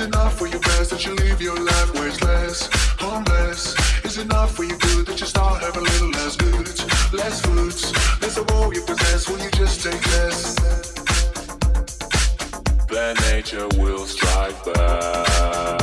Is enough for you best that you live your life wasteless, homeless? Is enough for you good that you start having a little less goods, less foods, There's a all you possess? Will you just take less? Then nature will strike back.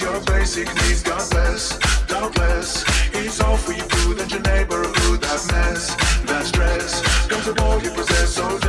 Your basic needs. God bless, God bless. it's all for you good and your neighborhood. That mess, that stress, comes with all you possess. So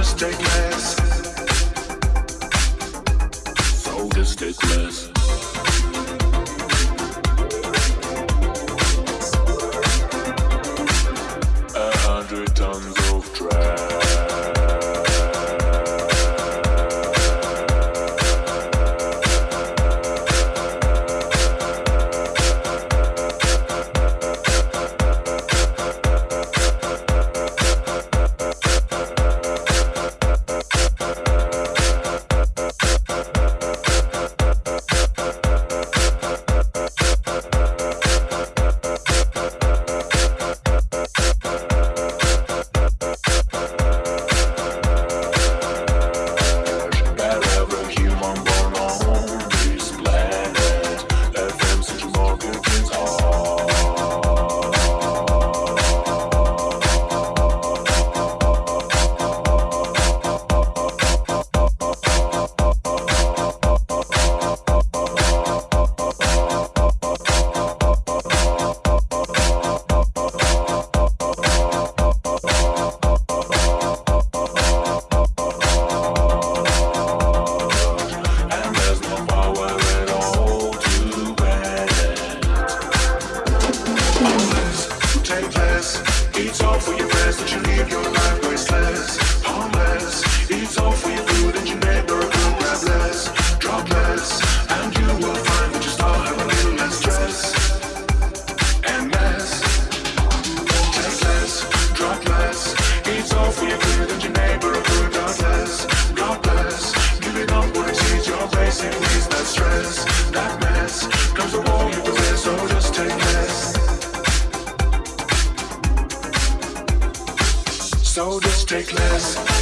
So just take less.